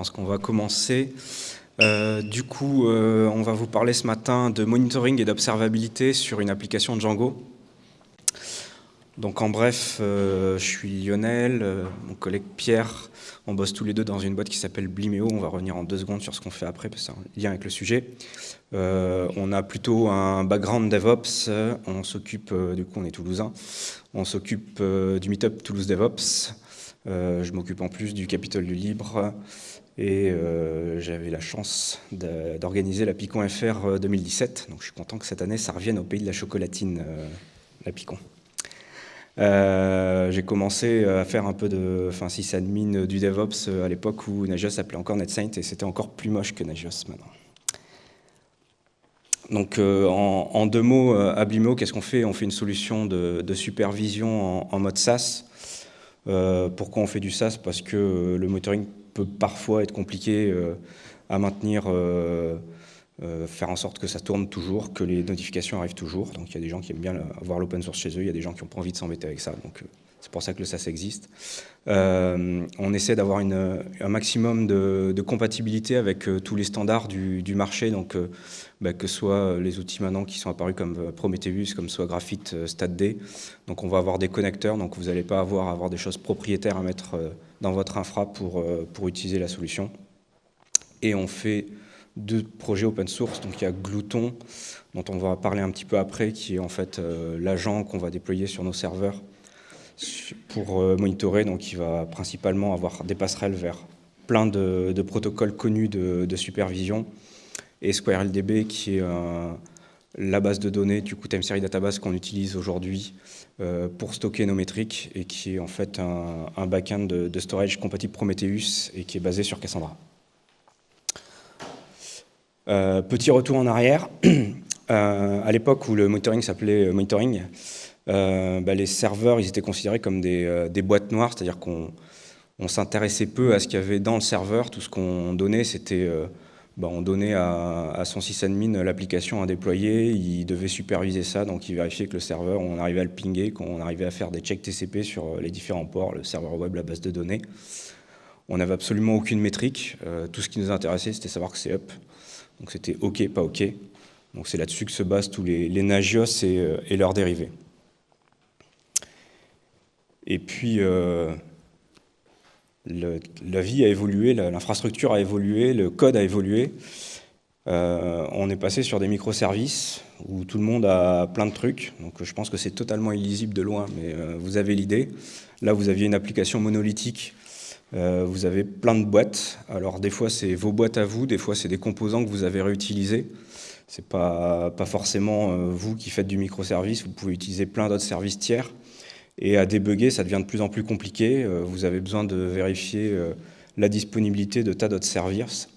pense qu'on va commencer. Euh, du coup, euh, on va vous parler ce matin de monitoring et d'observabilité sur une application Django. Donc en bref, euh, je suis Lionel, mon collègue Pierre, on bosse tous les deux dans une boîte qui s'appelle Blimeo, on va revenir en deux secondes sur ce qu'on fait après, parce que c'est un lien avec le sujet. on a plutôt un background DevOps, on s'occupe, du coup on est toulousain, on s'occupe du Meetup Toulouse DevOps, je m'occupe en plus du Capitole du Libre, et euh, j'avais la chance d'organiser la Picon FR 2017. Donc je suis content que cette année, ça revienne au pays de la chocolatine, euh, la Picon. Euh, j'ai commencé à faire un peu de enfin, sysadmin du DevOps à l'époque où Nagios s'appelait encore NetSaint et c'était encore plus moche que Nagios maintenant. Donc en, deux mots, à qu'est-ce qu'on fait? On fait une solution de, supervision en, mode SaaS. pourquoi on fait du SaaS? Parce que le monitoring peut parfois être compliqué euh, à maintenir, euh, euh, faire en sorte que ça tourne toujours, que les notifications arrivent toujours. Donc il y a des gens qui aiment bien avoir l'open source chez eux, il y a des gens qui n'ont pas envie de s'embêter avec ça. Donc c'est pour ça que le SaaS existe. on essaie d'avoir un maximum de, compatibilité avec tous les standards du, marché, donc bah, que ce soit les outils maintenant qui sont apparus comme Prometheus, comme soit Graphite, StatD. Donc on va avoir des connecteurs, donc vous n'allez pas avoir, avoir des choses propriétaires à mettre dans votre infra pour, euh, pour utiliser la solution. Et on fait deux projets open source. Donc il y a Glouton, dont on va parler un petit peu après, qui est en fait euh, l'agent qu'on va déployer sur nos serveurs pour euh, monitorer. Donc il va principalement avoir des passerelles vers plein de, protocoles connus de, supervision. Et SquareLDB, qui est la base de données du coup Time Series Database qu'on utilise aujourd'hui euh, pour stocker nos métriques et qui est en fait un, backend de, storage compatible Prometheus et qui est basé sur Cassandra. Euh, petit retour en arrière. Euh, à l'époque où le monitoring s'appelait monitoring, bah, les serveurs ils étaient considérés comme des, boîtes noires, c'est-à-dire qu'on s'intéressait peu à ce qu'il y avait dans le serveur. Tout ce qu'on donnait, c'était bah, on donnait à, son sysadmin l'application à déployer, il devait superviser ça, donc il vérifiait que le serveur, on arrivait à le pinguer, qu'on arrivait à faire des checks TCP sur les différents ports, le serveur web, la base de données. On n'avait absolument aucune métrique, euh, tout ce qui nous intéressait c'était savoir que c'est up, donc c'était OK, pas OK. Donc c'est là-dessus que se basent tous les, Nagios euh, et, leurs dérivés. Et puis, euh, la vie a évolué, l'infrastructure a évolué, le code a évolué. Euh, on est passé sur des microservices où tout le monde a plein de trucs. Donc je pense que c'est totalement illisible de loin, mais euh, vous avez l'idée. Là, vous aviez une application monolithique. Euh, vous avez plein de boîtes. Alors des fois, c'est vos boîtes à vous. Des fois, c'est des composants que vous avez réutilisés. C'est pas, pas forcément vous qui faites du microservice. Vous pouvez utiliser plein d'autres services tiers. Et à débugger, ça devient de plus en plus compliqué. Euh, vous avez besoin de vérifier euh, la disponibilité de tas d'autres services.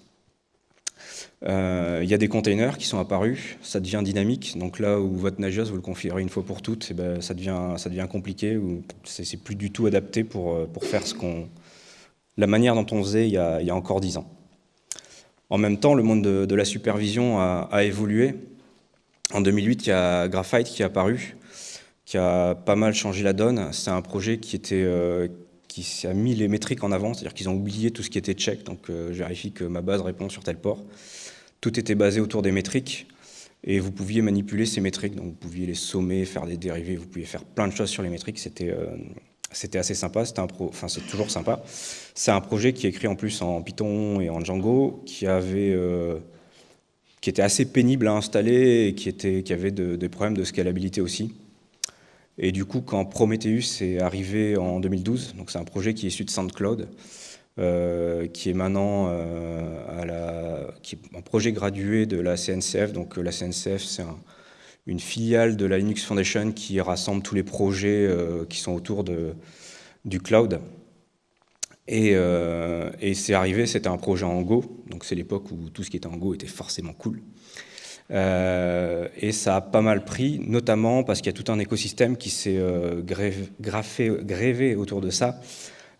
Euh, il y a des containers qui sont apparus, ça devient dynamique. Donc là où votre Nagios, vous le configurez une fois pour toutes, eh ben, ça, devient, ça devient compliqué, c'est plus du tout adapté pour, pour faire ce qu'on, la manière dont on faisait il y a, encore dix ans. En même temps, le monde de, la supervision a, a, évolué. En 2008, il y a Graphite qui est apparu, qui a pas mal changé la donne. C'est un projet qui, était, euh, qui a mis les métriques en avant, c'est-à-dire qu'ils ont oublié tout ce qui était check, donc euh, je vérifie que ma base répond sur tel port. Tout était basé autour des métriques, et vous pouviez manipuler ces métriques, donc vous pouviez les sommer, faire des dérivés, vous pouviez faire plein de choses sur les métriques, c'était euh, c'était assez sympa, c'était un enfin c'est toujours sympa. C'est un projet qui est écrit en plus en Python et en Django, qui avait qui était assez pénible à installer et qui, était, qui avait des problèmes de scalabilité aussi. Et du coup, quand Prometheus est arrivé en 2012, donc c'est un projet qui est issu de SoundCloud, euh, qui est maintenant euh, un projet gradué de la CNCF. Donc la CNCF, c'est une filiale de la Linux Foundation qui rassemble tous les projets euh, qui sont autour du cloud. Et, et c'est arrivé, c'était un projet en Go, donc c'est l'époque où tout ce qui était en Go était forcément cool. Euh, et ça a pas mal pris, notamment parce qu'il y a tout un écosystème qui s'est euh, grévé autour de ça.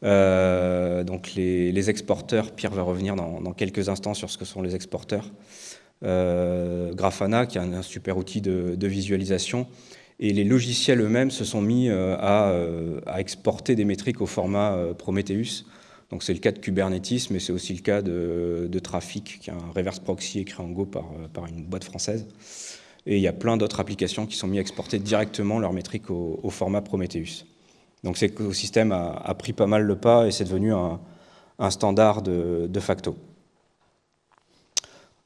Euh, donc les, exporteurs, Pierre va revenir dans, quelques instants sur ce que sont les exporteurs. Grafana, qui est un, super outil de, visualisation, et les logiciels eux-mêmes se sont mis à, exporter des métriques au format Prometheus. Donc c'est le cas de Kubernetes, mais c'est aussi le cas de, Trafic, qui est un reverse proxy écrit en Go par, une boîte française. Et il y a plein d'autres applications qui sont mises à exporter directement leurs métriques au, format Prometheus. Donc cet écosystème a, pris pas mal le pas et c'est devenu un, standard de, facto.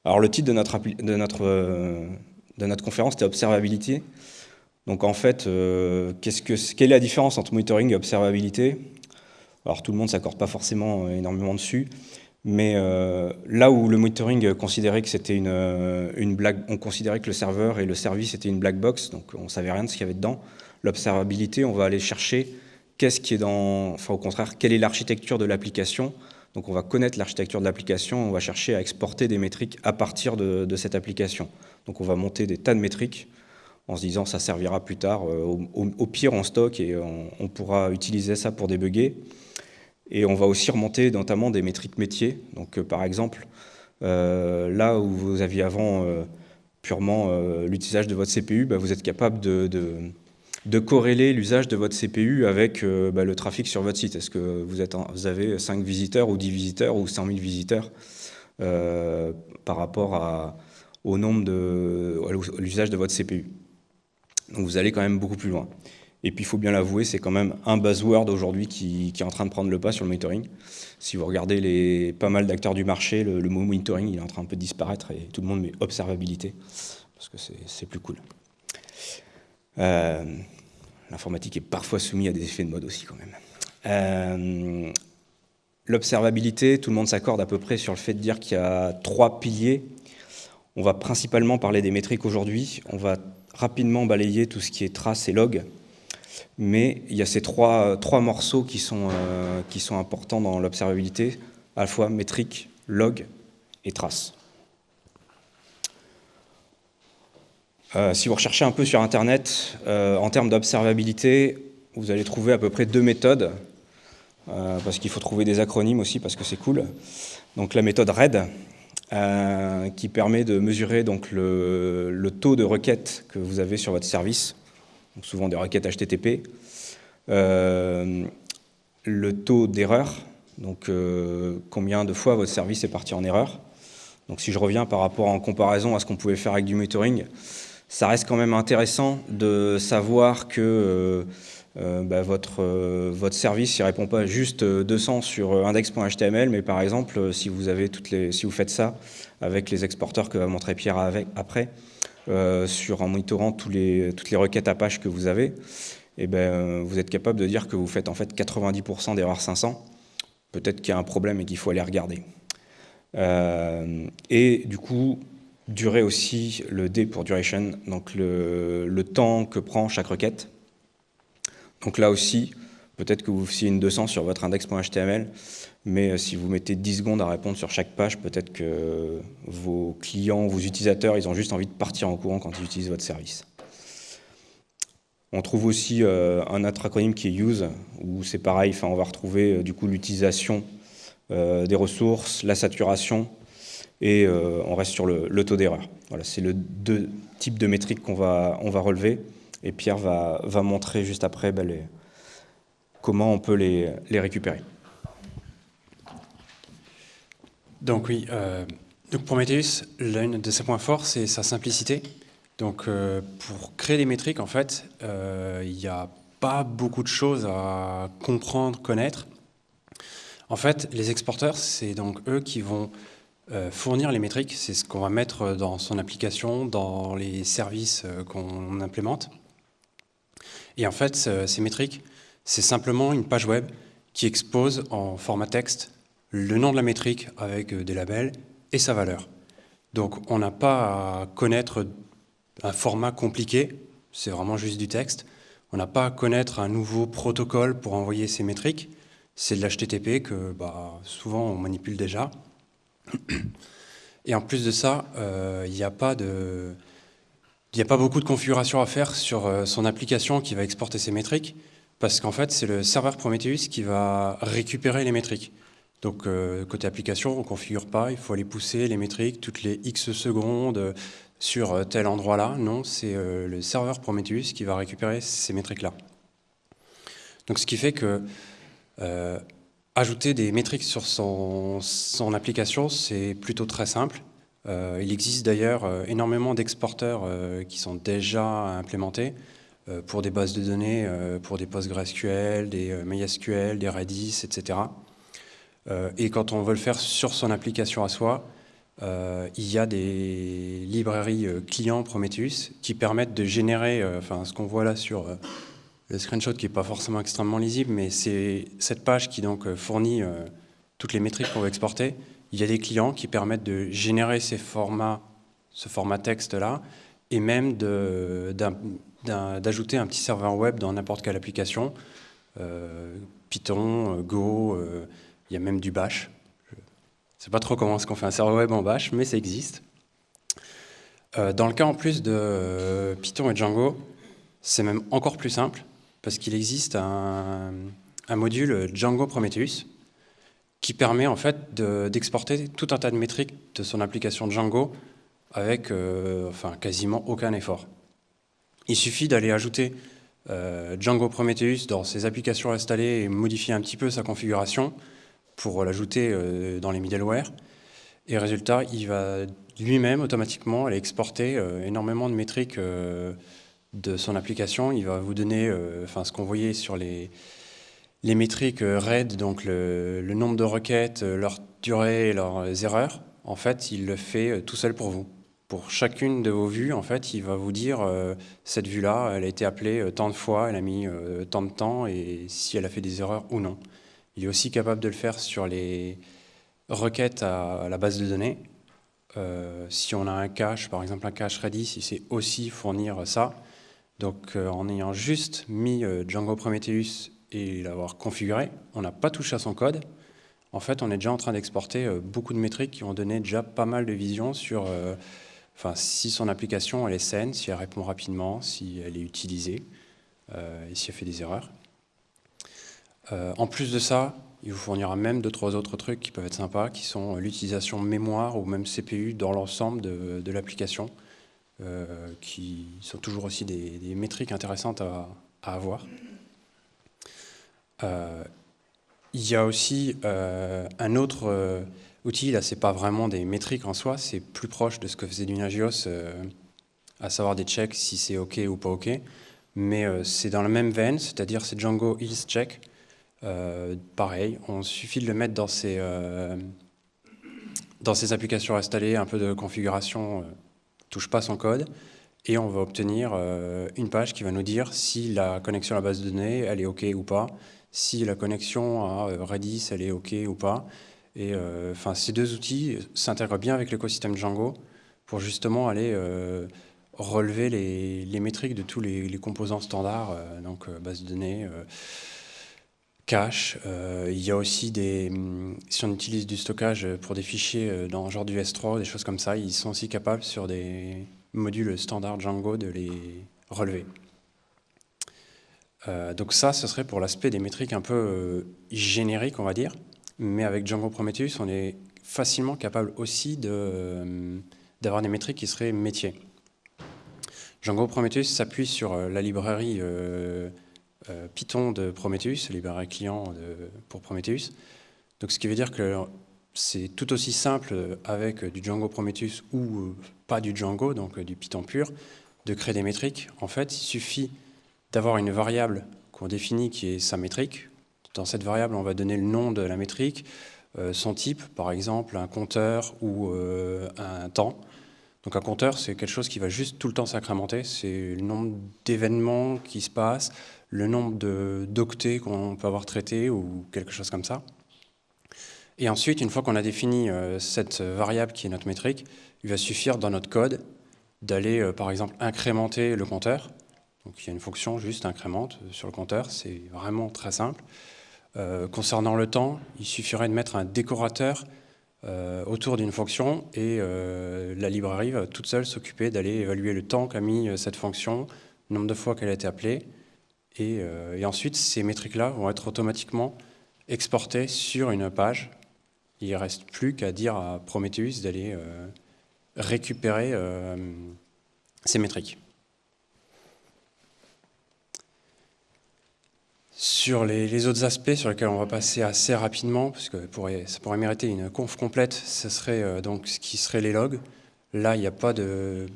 Alors le titre de notre, de notre, de notre conférence, c'était Observabilité. Donc en fait, euh, que, quelle est la différence entre monitoring et observabilité? Alors tout le monde ne s'accorde pas forcément euh, énormément dessus, mais euh, là où le monitoring considérait que c'était une, une, blague, on considérait que le serveur et le service étaient une black box, donc on savait rien de ce qu'il y avait dedans. L'observabilité, on va aller chercher qu'est-ce qui est dans, enfin au contraire, quelle est l'architecture de l'application. Donc on va connaître l'architecture de l'application, on va chercher à exporter des métriques à partir de, cette application. Donc on va monter des tas de métriques en se disant ça servira plus tard. Euh, au, pire, on stocke et on, pourra utiliser ça pour débugger. Et on va aussi remonter notamment des métriques métiers. Donc, euh, par exemple, euh, là où vous aviez avant purement l'utilisation de votre CPU, bah, vous êtes capable de, corréler l'usage de votre CPU avec bah, le trafic sur votre site. Est-ce que vous, avez 5 visiteurs ou 10 visiteurs ou 100 000 visiteurs par rapport à, au nombre de l'usage de votre CPU donc vous allez quand même beaucoup plus loin. Et puis il faut bien l'avouer, c'est quand même un buzzword aujourd'hui qui, est en train de prendre le pas sur le monitoring. Si vous regardez les, pas mal d'acteurs du marché, le, mot monitoring il est en train un peu de disparaître et tout le monde met observabilité, parce que c'est plus cool. Euh, l'informatique est parfois soumise à des effets de mode aussi quand même. Euh, l'observabilité, tout le monde s'accorde à peu près sur le fait de dire qu'il y a trois piliers. On va principalement parler des métriques aujourd'hui. On va rapidement balayer tout ce qui est traces et logs. Mais il y a ces trois, morceaux qui sont, euh, qui sont importants dans l'observabilité, à la fois métrique, log et traces. Euh, si vous recherchez un peu sur Internet, euh, en termes d'observabilité, vous allez trouver à peu près deux méthodes, parce qu'il faut trouver des acronymes aussi, parce que c'est cool. Donc la méthode RAID, euh, qui permet de mesurer le, taux de requêtes que vous avez sur votre service, donc souvent des requêtes HTTP, euh, le taux d'erreur, donc euh, combien de fois votre service est parti en erreur. Donc si je reviens par rapport en comparaison à ce qu'on pouvait faire avec du monitoring, ça reste quand même intéressant de savoir que euh, bah, votre, euh, votre service ne répond pas juste 200 euh, sur index.html, mais par exemple, si vous, avez toutes les, si vous faites ça avec les exporteurs que va montrer Pierre avec, après, sur, en monitorant tous les, toutes les requêtes Apache que vous avez, et eh ben, vous êtes capable de dire que vous faites en fait 90% d'erreurs 500. Peut-être qu'il y a un problème et qu'il faut aller regarder. et du coup, durer aussi le D pour duration, donc le, temps que prend chaque requête. Donc là aussi, peut-être que vous faisiez une 200 sur votre index.html, mais euh, si vous mettez 10 secondes à répondre sur chaque page, peut-être que vos clients, vos utilisateurs, ils ont juste envie de partir en courant quand ils utilisent votre service. On trouve aussi euh, un autre acronyme qui est use, où c'est pareil, on va retrouver euh, du coup l'utilisation des ressources, la saturation, et on reste sur le, taux d'erreur. Voilà, c'est le deux types de métriques qu'on va, on va relever. Et Pierre va, va montrer juste après les, comment on peut les, les récupérer. Donc oui, euh, donc Prometheus, l'un de ses points forts, c'est sa simplicité. Donc euh, pour créer des métriques, en fait, euh, il n'y a pas beaucoup de choses à comprendre, connaître. En fait, les exporteurs, c'est donc eux qui vont euh, fournir les métriques. C'est ce qu'on va mettre dans son application, dans les services qu'on implémente. Et en fait, ces métriques, c'est simplement une page web qui expose en format texte le nom de la métrique avec euh, des labels et sa valeur. Donc on n'a pas à connaître un format compliqué, c'est vraiment juste du texte. On n'a pas à connaître un nouveau protocole pour envoyer ces métriques. C'est de l'HTTP que bah, souvent on manipule déjà. Et en plus de ça, euh, il n'y a pas de... A pas beaucoup de configuration à faire sur euh, son application qui va exporter ses métriques, parce qu'en fait, c'est le serveur Prometheus qui va récupérer les métriques. Donc, euh, côté application, on ne configure pas, il faut aller pousser les métriques toutes les X secondes sur tel endroit-là. Non, c'est le serveur Prometheus qui va récupérer ces métriques-là. Donc, ce qui fait que, ajouter des métriques sur son, application, c'est plutôt très simple. Euh, il existe d'ailleurs euh, énormément d'exporteurs euh, qui sont déjà implémentés pour des bases de données, pour des PostgreSQL, des MySQL, des Redis, etc. et quand on veut le faire sur son application à soi, il y a des librairies clients Prometheus qui permettent de générer, enfin ce qu'on voit là sur le screenshot qui n'est pas forcément extrêmement lisible, mais c'est cette page qui donc fournit toutes les métriques qu'on veut exporter il y a des clients qui permettent de générer ces formats, ce format texte-là, et même d'ajouter un petit serveur web dans n'importe quelle application. Euh, Python, euh, Go, euh, il y a même du Bash. Je ne sais pas trop comment est-ce qu'on fait un serveur web en Bash, mais ça existe. dans le cas en plus de Python et Django, c'est même encore plus simple, parce qu'il existe un, module Django Prometheus, qui permet en fait d'exporter tout un tas de métriques de son application Django avec euh, enfin, quasiment aucun effort. Il suffit d'aller ajouter euh, Django Prometheus dans ses applications installées et modifier un petit peu sa configuration pour l'ajouter euh, dans les middleware. Et résultat, il va lui-même automatiquement aller exporter énormément de métriques de son application. Il va vous donner enfin, ce qu'on voyait sur les, les métriques euh, RAID, donc le, nombre de requêtes, euh, leur durée et leurs erreurs, en fait, il le fait euh, tout seul pour vous. Pour chacune de vos vues, en fait, il va vous dire cette vue-là, elle a été appelée tant de fois, elle a mis tant de temps, et si elle a fait des erreurs ou non. Il est aussi capable de le faire sur les requêtes à, la base de données. si on a un cache, par exemple un cache Redis, il sait aussi fournir ça. Donc en ayant juste mis Django Prometheus et l'avoir configuré, on n'a pas touché à son code. En fait, on est déjà en train d'exporter euh, beaucoup de métriques qui ont donné déjà pas mal de visions sur euh, si son application est saine, si elle répond rapidement, si elle est utilisée euh, et si elle fait des erreurs. en plus de ça, il vous fournira même deux, trois autres trucs qui peuvent être sympas, qui sont l'utilisation mémoire ou même CPU dans l'ensemble de, l'application, qui sont toujours aussi des, métriques intéressantes à avoir. Euh, il y a aussi euh, un autre euh, outil, là c'est pas vraiment des métriques en soi, c'est plus proche de ce que faisait du Nagios, à savoir des checks si c'est OK ou pas OK, mais c'est dans la même veine, c'est-à-dire c'est Django Health Check. pareil, on suffit de le mettre dans ses, dans ses applications installées, un peu de configuration, touche pas son code, et on va obtenir une page qui va nous dire si la connexion à la base de données, elle est OK ou pas, si la connexion à euh, Redis elle est OK ou pas. Et euh, enfin, ces deux outils s'intègrent bien avec l'écosystème Django pour justement aller euh, relever les, métriques de tous les, composants standards, donc base de données, cache. il y a aussi des, hum, si on utilise du stockage pour des fichiers dans genre du S3, des choses comme ça, ils sont aussi capables sur des modules standards Django de les relever. Euh, donc ça, ce serait pour l'aspect des métriques un peu euh, génériques, on va dire. Mais avec Django Prometheus, on est facilement capable aussi euh, d'avoir des métriques qui seraient métiers. Django Prometheus s'appuie sur la librairie Python de Prometheus, librairie client pour Prometheus. Donc ce qui veut dire que c'est tout aussi simple avec du Django Prometheus ou pas du Django, donc du Python pur, de créer des métriques. En fait, il suffit d'avoir une variable qu'on définit qui est sa métrique. Dans cette variable, on va donner le nom de la métrique, euh, son type, par exemple un compteur ou euh, un temps. Donc un compteur, c'est quelque chose qui va juste tout le temps s'incrémenter. C'est le nombre d'événements qui se passent, le nombre d'octets qu'on peut avoir traités ou quelque chose comme ça. Et ensuite, une fois qu'on a défini euh, cette variable qui est notre métrique, il va suffire dans notre code d'aller, par exemple, incrémenter le compteur. Donc il y a une fonction juste incrémente sur le compteur, c'est vraiment très simple. Euh, concernant le temps, il suffirait de mettre un décorateur euh, autour d'une fonction et euh, la librairie va toute seule s'occuper d'aller évaluer le temps qu'a mis cette fonction, le nombre de fois qu'elle a été appelée. Et ensuite, ces métriques-là vont être automatiquement exportées sur une page. Il ne reste plus qu'à dire à Prometheus d'aller récupérer ces métriques. Sur les, autres aspects sur lesquels on va passer assez rapidement, parce que ça pourrait mériter une conf complète, ce serait euh, donc ce qui serait les logs. Là, il n'y a pas de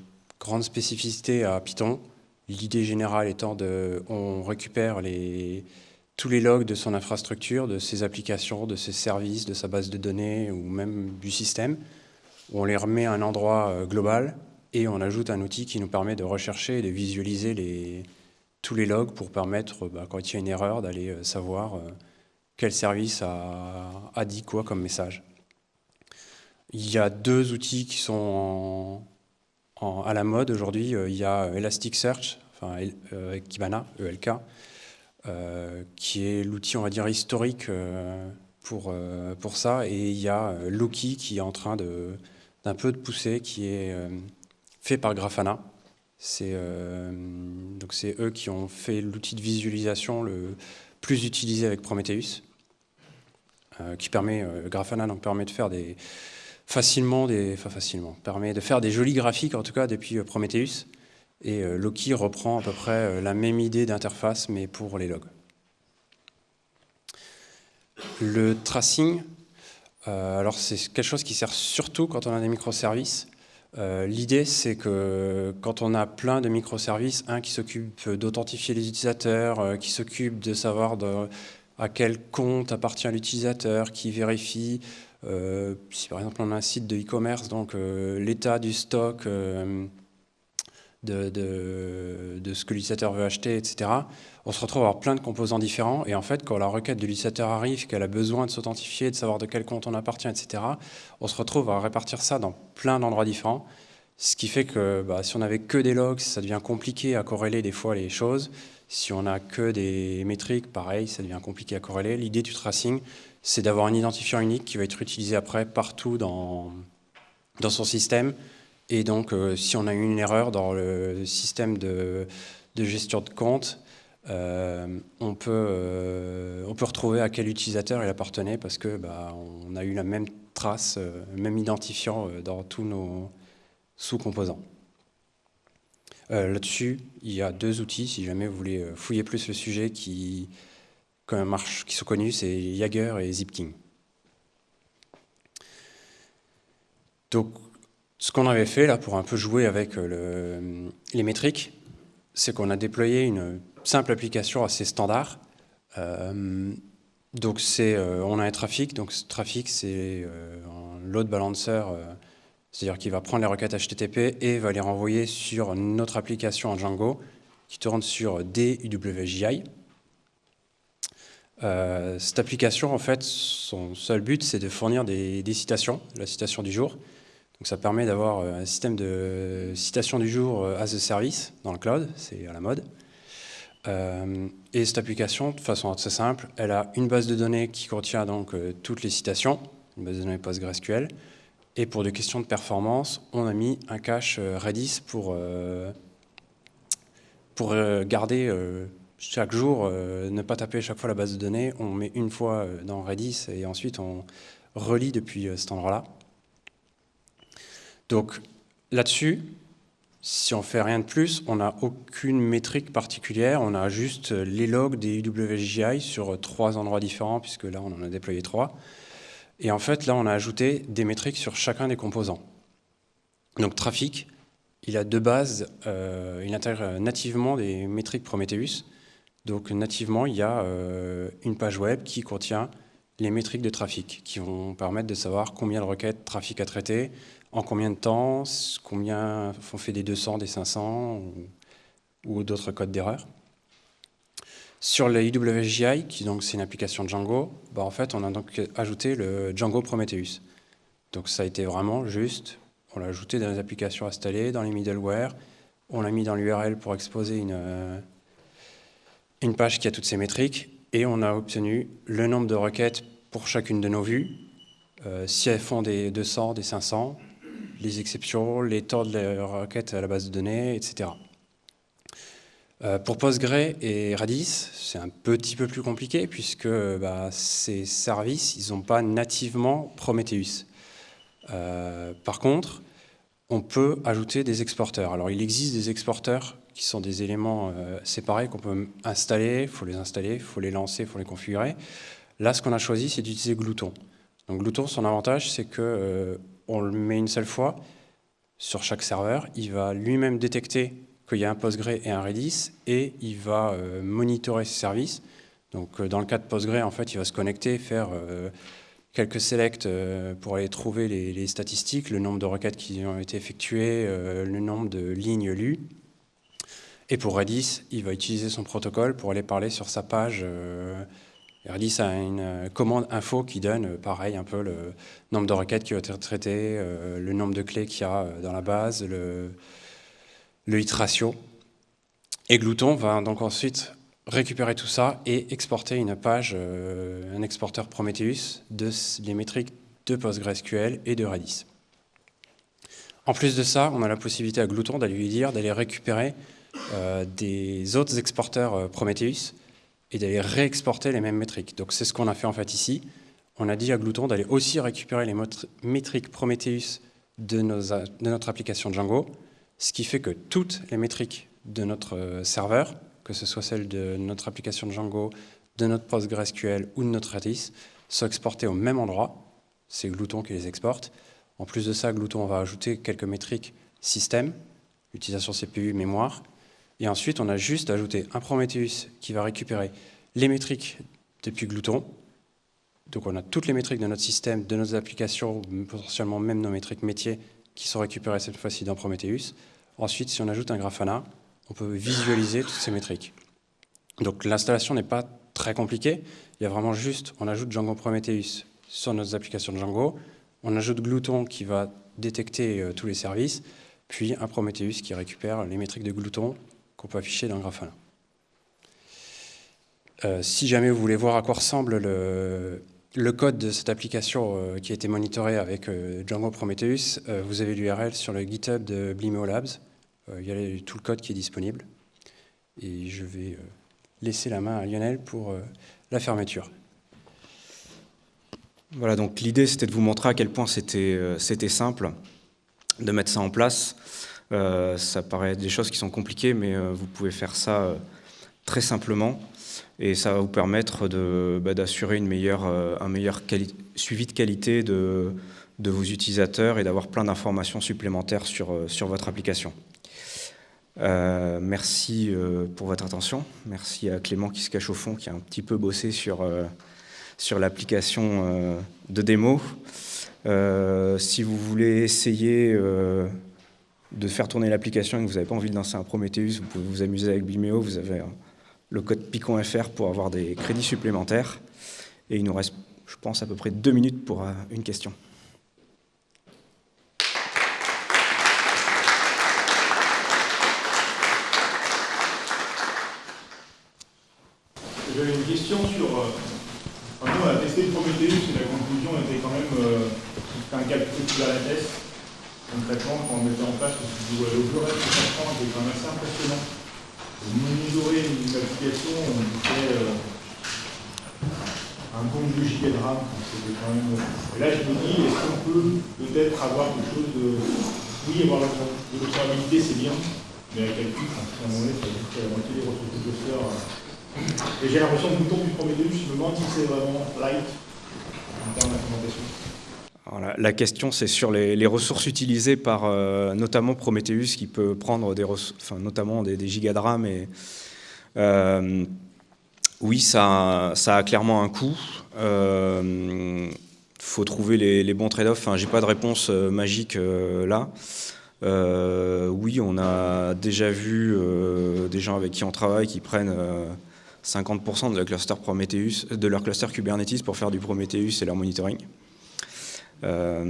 grande spécificité à Python. L'idée générale étant de, on récupère tous les logs de son infrastructure, de ses applications, de ses services, de sa base de données ou même du système. On les remet à un endroit euh, global et on ajoute un outil qui nous permet de rechercher et de visualiser les, tous les logs pour permettre, bah, quand il y a une erreur, d'aller euh, savoir euh, quel service a, dit quoi comme message. Il y a deux outils qui sont à la mode aujourd'hui. Il y a Elasticsearch, enfin Kibana, ELK, qui est l'outil, on va dire, historique pour, pour ça. Et il y a Loki qui est en train d'un peu de pousser, qui est fait par Grafana. C'est euh, c'est eux qui ont fait l'outil de visualisation le plus utilisé avec Prometheus, euh, qui permet euh, Grafana donc permet de faire des facilement des enfin facilement permet de faire des jolis graphiques en tout cas depuis Prometheus. Et Loki reprend à peu près la même idée d'interface mais pour les logs. Le tracing, alors c'est quelque chose qui sert surtout quand on a des microservices. Euh, l'idée, c'est que quand on a plein de microservices, un qui s'occupe d'authentifier les utilisateurs, euh, qui s'occupe de savoir à quel compte appartient l'utilisateur, qui vérifie, euh, si par exemple on a un site de e-commerce, donc l'état du stock de, de, ce que l'utilisateur veut acheter, etc. On se retrouve à avoir plein de composants différents. Et en fait, quand la requête de l'utilisateur arrive, qu'elle a besoin de s'authentifier, de savoir de quel compte on appartient, etc., on se retrouve à répartir ça dans plein d'endroits différents. Ce qui fait que bah, si on n'avait que des logs, ça devient compliqué à corréler des fois les choses. Si on n'a que des métriques, pareil, ça devient compliqué à corréler. L'idée du tracing, c'est d'avoir un identifiant unique qui va être utilisé après partout dans, dans son système et donc, euh, si on a eu une erreur dans le système de, gestion de compte, euh, on, peut, euh, on peut retrouver à quel utilisateur il appartenait parce que bah, on a eu la même trace, même identifiant dans tous nos sous-composants. Là-dessus, il y a deux outils, si jamais vous voulez fouiller plus le sujet, qui, marche, qui sont connus, c'est Jagger et Zipking. Donc, ce qu'on avait fait là pour un peu jouer avec euh, les métriques, c'est qu'on a déployé une simple application assez standard. Euh, donc c'est, euh, on a un trafic, donc ce trafic c'est un load balancer, c'est-à-dire qu'il va prendre les requêtes HTTP et va les renvoyer sur notre application en Django qui tourne sur DUWJI. cette application, en fait, son seul but, c'est de fournir des, des, citations, la citation du jour, donc ça permet d'avoir euh, un système de citation du jour euh, as a service dans le cloud, c'est à la mode. Euh, et cette application, de façon assez simple, elle a une base de données qui contient donc toutes les citations, une base de données PostgreSQL. Et pour des questions de performance, on a mis un cache Redis pour, pour garder chaque jour, ne pas taper chaque fois la base de données. On met une fois dans Redis et ensuite on relie depuis cet endroit-là. Donc là-dessus, si on fait rien de plus, on n'a aucune métrique particulière, on a juste les logs des UWJI sur trois endroits différents, puisque là on en a déployé trois. Et en fait, là on a ajouté des métriques sur chacun des composants. Donc trafic, il a deux bases, euh, il intègre nativement des métriques Prometheus. Donc nativement, il y a euh, une page web qui contient les métriques de trafic, qui vont permettre de savoir combien de requêtes trafic a traité, en combien de temps, combien on fait des 200, des 500 ou, d'autres codes d'erreur? Sur le IWGI, qui donc c'est une application Django, bah en fait on a donc ajouté le Django Prometheus. Donc ça a été vraiment juste, on l'a ajouté dans les applications installées, dans les middleware, on l'a mis dans l'URL pour exposer une, euh, une page qui a toutes ces métriques, et on a obtenu le nombre de requêtes pour chacune de nos vues, euh, si elles font des 200, des 500, les exceptions, les temps de la requête à la base de données, etc. Euh, pour Postgre et Redis, c'est un petit peu plus compliqué puisque bah, ces services, ils n'ont pas nativement Prometheus. Euh, par contre, on peut ajouter des exporteurs. Alors, il existe des exporteurs qui sont des éléments euh, séparés qu'on peut installer, il faut les installer, il faut les lancer, il faut les configurer. Là, ce qu'on a choisi, c'est d'utiliser Glouton. Donc Glouton, son avantage, c'est que on le met une seule fois sur chaque serveur. Il va lui-même détecter qu'il y a un Postgre et un Redis, et il va euh, monitorer ses services. Donc dans le cas de Postgre, en fait, il va se connecter, faire quelques selects euh, pour aller trouver les, statistiques, le nombre de requêtes qui ont été effectuées, euh, le nombre de lignes lues. Et pour Redis, il va utiliser son protocole pour aller parler sur sa page. Euh, Redis a une commande info qui donne, pareil, un peu le nombre de requêtes qui ont été traitées, le nombre de clés qu'il y a dans la base, le, hit ratio. Et Glouton va donc ensuite récupérer tout ça et exporter une page, euh, un exporteur Prometheus de les métriques de PostgreSQL et de Redis. En plus de ça, on a la possibilité à Glouton d'aller lui dire d'aller récupérer euh, des autres exporteurs euh, Prometheus et d'aller réexporter les mêmes métriques. Donc c'est ce qu'on a fait en fait ici. On a dit à Glouton d'aller aussi récupérer les métriques Prometheus de, notre application Django, ce qui fait que toutes les métriques de notre serveur que ce soit celle de notre application Django, de notre PostgreSQL ou de notre Redis, soient exportées au même endroit. C'est Glouton qui les exporte. En plus de ça, Glouton va ajouter quelques métriques système, utilisation CPU, mémoire. Et ensuite, on a juste ajouté un Prometheus qui va récupérer les métriques depuis Glouton. Donc on a toutes les métriques de notre système, de nos applications, potentiellement même nos métriques métiers qui sont récupérées cette fois-ci dans Prometheus. Ensuite, si on ajoute un Grafana, on peut visualiser toutes ces métriques. Donc l'installation n'est pas très compliquée. Il y a vraiment juste, on ajoute Django Prometheus sur nos applications Django, on ajoute Glouton qui va détecter euh, tous les services, puis un Prometheus qui récupère les métriques de Glouton qu'on peut afficher dans Grafana. Euh, si jamais vous voulez voir à quoi ressemble le, code de cette application euh, qui a été monitorée avec Django Prometheus, vous avez l'URL sur le GitHub de Blimeo Labs. Euh, il y a tout le code qui est disponible. Et je vais euh, laisser la main à Lionel pour euh, la fermeture. Voilà, donc l'idée c'était de vous montrer à quel point c'était simple de mettre ça en place. Ça paraît des choses qui sont compliquées, mais vous pouvez faire ça très simplement et ça va vous permettre bah, d'assurer un meilleur suivi de qualité de, vos utilisateurs et d'avoir plein d'informations supplémentaires sur, votre application. Euh, merci euh, pour votre attention. Merci à Clément qui se cache au fond, qui a un petit peu bossé euh, sur l'application de démo. si vous voulez essayer de faire tourner l'application et que vous n'avez pas envie de lancer un Prometheus, vous pouvez vous amuser avec Vimeo. Vous avez le code PICON.fr pour avoir des crédits supplémentaires. Et il nous reste, je pense, à peu près deux minutes pour une question. J'avais une question sur. Euh, on a testé Prometheus et la conclusion était quand même. Euh, un calcul Kubernetes. Concrètement, quand on mettait en place, on se dit, ouais, le reste de était quand même assez impressionnant. Monitorer une application, on fait euh, un bon 2 giga de RAM. C'était quand même. Et là, je me dis, est-ce qu'on peut peut-être avoir quelque chose de. Oui, avoir de l'observabilité, c'est bien, mais à quel titre À un moment donné, ça veut dire moitié des ressources de cluster. Et j'ai l'impression que le bouton du Prometheus, je me demande si c'est vraiment light en termes d'implémentation. La, question, c'est sur les, ressources utilisées par euh, notamment Prometheus, qui peut prendre des enfin, notamment des, gigas de RAM. Et, euh, oui, ça, a clairement un coût. Il euh, faut trouver les, bons trade-offs. Enfin, J'ai pas de réponse magique là. oui, on a déjà vu des gens avec qui on travaille qui prennent 50% de cluster Prometheus, de leur cluster Kubernetes pour faire du Prometheus et leur monitoring. Euh,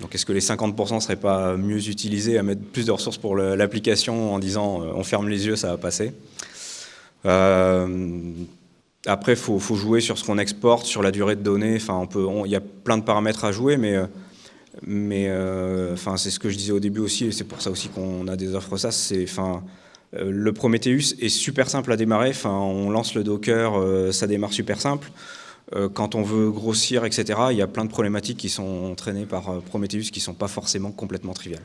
donc est-ce que les 50% ne seraient pas mieux utilisés à mettre plus de ressources pour l'application en disant euh, on ferme les yeux, ça va passer? Euh, Après, il faut, jouer sur ce qu'on exporte, sur la durée de données. Enfin, il y a plein de paramètres à jouer, mais, mais enfin, c'est ce que je disais au début aussi, et c'est pour ça aussi qu'on a des offres ça. C'est, enfin, le Prometheus est super simple à démarrer. Enfin, on lance le Docker, ça démarre super simple. Euh, quand on veut grossir, etc., il y a plein de problématiques qui sont entraînées par euh, Prometheus qui ne sont pas forcément complètement triviales.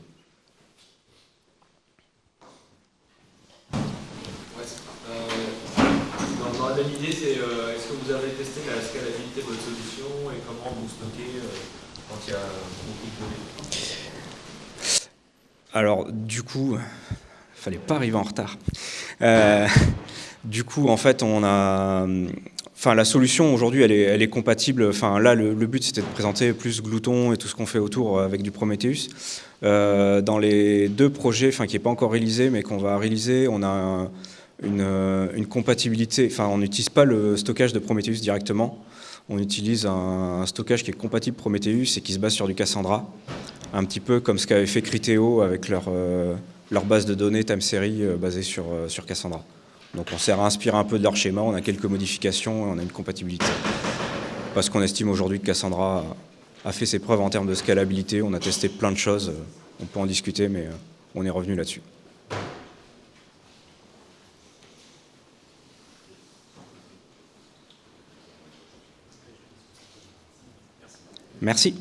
L'idée, c'est euh, est-ce que vous avez testé la scalabilité de votre solution et comment vous stockez quand il y a beaucoup de données? Alors, du coup, fallait pas arriver en retard. Du coup, en fait, on a, Enfin, la solution aujourd'hui, elle est, compatible. Enfin, là, le, but, c'était de présenter plus Glouton et tout ce qu'on fait autour avec du Prometheus. Euh, dans les deux projets, enfin, qui n'est pas encore réalisé, mais qu'on va réaliser, on a un, une, compatibilité. Enfin, on n'utilise pas le stockage de Prometheus directement. On utilise un, stockage qui est compatible Prometheus et qui se base sur du Cassandra, un petit peu comme ce qu'avait fait Criteo avec leur euh, leur base de données time series euh, basée sur, euh, sur Cassandra. Donc on s'est réinspiré un peu de leur schéma, on a quelques modifications et on a une compatibilité. Parce qu'on estime aujourd'hui que Cassandra a fait ses preuves en termes de scalabilité, on a testé plein de choses, on peut en discuter, mais on est revenu là-dessus. Merci.